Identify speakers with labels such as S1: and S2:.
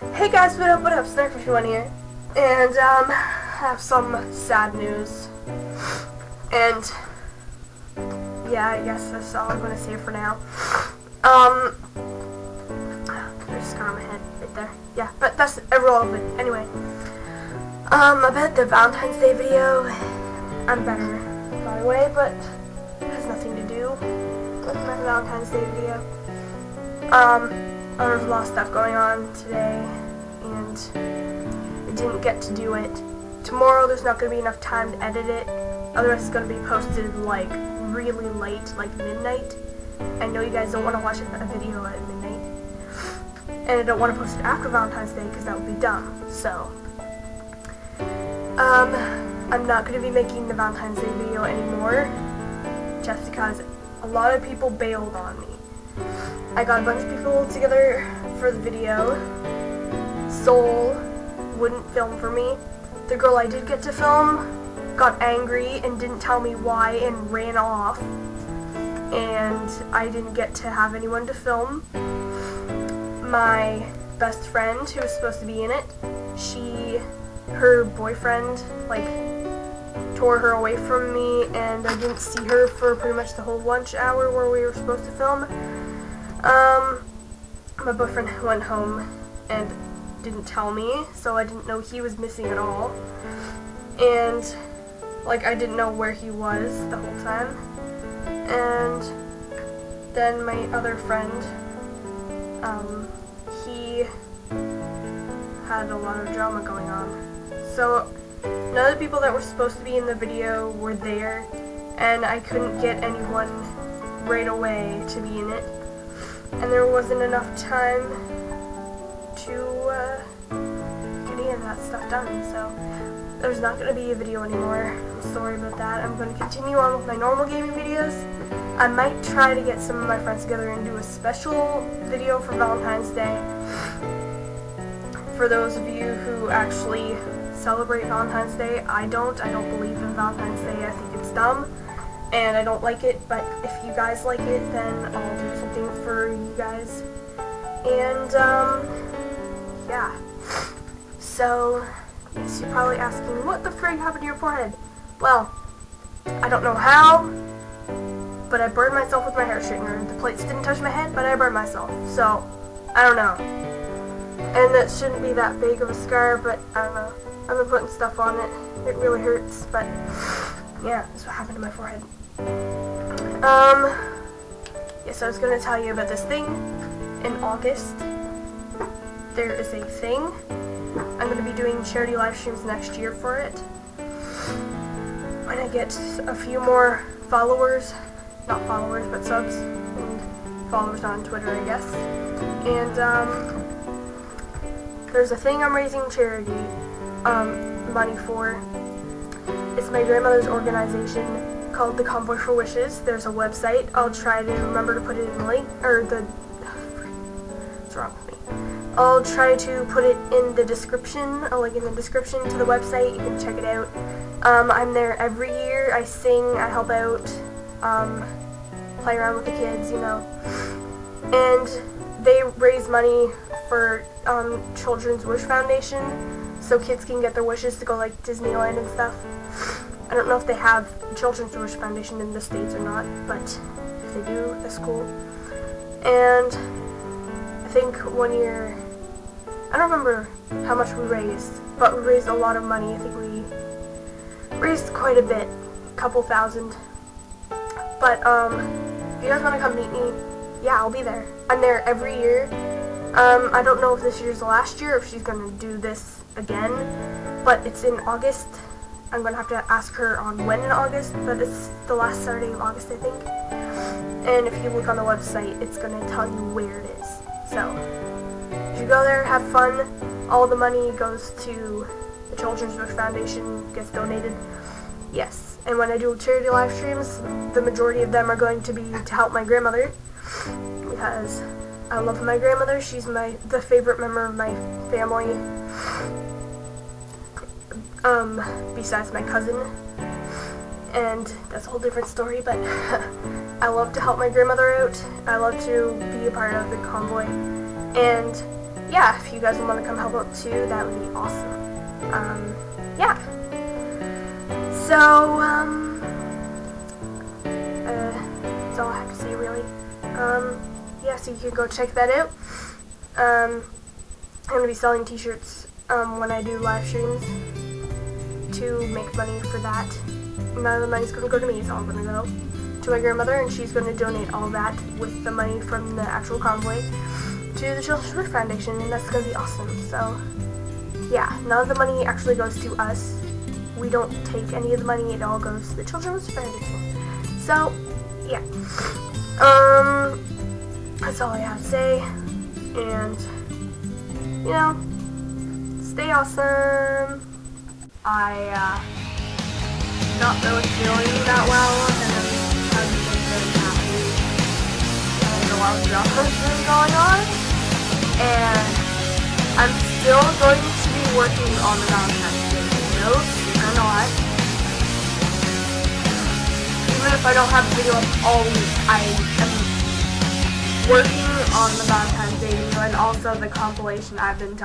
S1: Hey guys, what up, what up, Snarkish1 here, and, um, I have some sad news, and, yeah, I guess that's all I'm gonna say for now, um, there's a scar on my head, right there, yeah, but that's irrelevant, anyway, um, about the Valentine's Day video, I'm better, by the way, but it has nothing to do with my Valentine's Day video, um, there's a lot of stuff going on today, and I didn't get to do it. Tomorrow there's not going to be enough time to edit it, otherwise it's going to be posted like really late, like midnight. I know you guys don't want to watch a video at midnight, and I don't want to post it after Valentine's Day because that would be dumb, so. Um, I'm not going to be making the Valentine's Day video anymore, just because a lot of people bailed on me. I got a bunch of people together for the video. Soul wouldn't film for me. The girl I did get to film got angry and didn't tell me why and ran off. And I didn't get to have anyone to film. My best friend, who was supposed to be in it, she, her boyfriend, like, tore her away from me and I didn't see her for pretty much the whole lunch hour where we were supposed to film. Um, my boyfriend went home and didn't tell me, so I didn't know he was missing at all. And, like, I didn't know where he was the whole time. And then my other friend, um, he had a lot of drama going on. So, none of the people that were supposed to be in the video were there, and I couldn't get anyone right away to be in it and there wasn't enough time to uh, get any of that stuff done, so there's not going to be a video anymore. I'm sorry about that. I'm going to continue on with my normal gaming videos. I might try to get some of my friends together and do a special video for Valentine's Day. For those of you who actually celebrate Valentine's Day, I don't. I don't believe in Valentine's Day. I think it's dumb and I don't like it, but if you guys like it, then I'll do something for you guys. And, um, yeah. So, yes, you're probably asking, what the frig happened to your forehead? Well, I don't know how, but I burned myself with my hair straightener. The plates didn't touch my head, but I burned myself. So, I don't know. And that shouldn't be that big of a scar, but I don't know. I've been putting stuff on it. It really hurts, but yeah, that's what happened to my forehead. Um, yes, I was going to tell you about this thing. In August, there is a thing. I'm going to be doing charity live streams next year for it. When I get a few more followers, not followers, but subs, and followers on Twitter, I guess. And, um, there's a thing I'm raising charity, um, money for. It's my grandmother's organization called the Convoy for Wishes. There's a website. I'll try to remember to put it in the link, or the, what's wrong with me? I'll try to put it in the description, a link in the description to the website. You can check it out. Um, I'm there every year. I sing, I help out, um, play around with the kids, you know. And they raise money for um, Children's Wish Foundation, so kids can get their wishes to go like Disneyland and stuff. I don't know if they have Children's Wish Foundation in the States or not, but if they do, that's cool. And I think one year, I don't remember how much we raised, but we raised a lot of money. I think we raised quite a bit, a couple thousand. But, um, if you guys want to come meet me, yeah, I'll be there. I'm there every year. Um, I don't know if this year's the last year, if she's going to do this again, but it's in August. I'm to have to ask her on when in August, but it's the last Saturday of August, I think. And if you look on the website, it's to tell you where it is. So, if you go there, have fun. All the money goes to the Children's Wish Foundation, gets donated. Yes. And when I do charity live streams, the majority of them are going to be to help my grandmother. Because I love my grandmother. She's my the favorite member of my family um, besides my cousin. And that's a whole different story, but I love to help my grandmother out. I love to be a part of the convoy. And yeah, if you guys want to come help out too, that would be awesome. Um, yeah. So, um, uh, that's all I have to say really. Um, yeah, so you can go check that out. Um, I'm going to be selling t-shirts, um, when I do live streams to make money for that. None of the money's going to go to me, it's all going to go to my grandmother, and she's going to donate all that with the money from the actual convoy to the Children's Wish Foundation, and that's going to be awesome. So, yeah, none of the money actually goes to us. We don't take any of the money, it all goes to the Children's Foundation. So, yeah. Um, that's all I have to say, and, you know, stay awesome. I, uh, not really feeling that well, and I haven't been very happy. And a lot of has been going on. And I'm still going to be working on the Valentine's Day videos, or not. Even if I don't have a video up all week, I am working on the Valentine's Day video and also the compilation I've been talking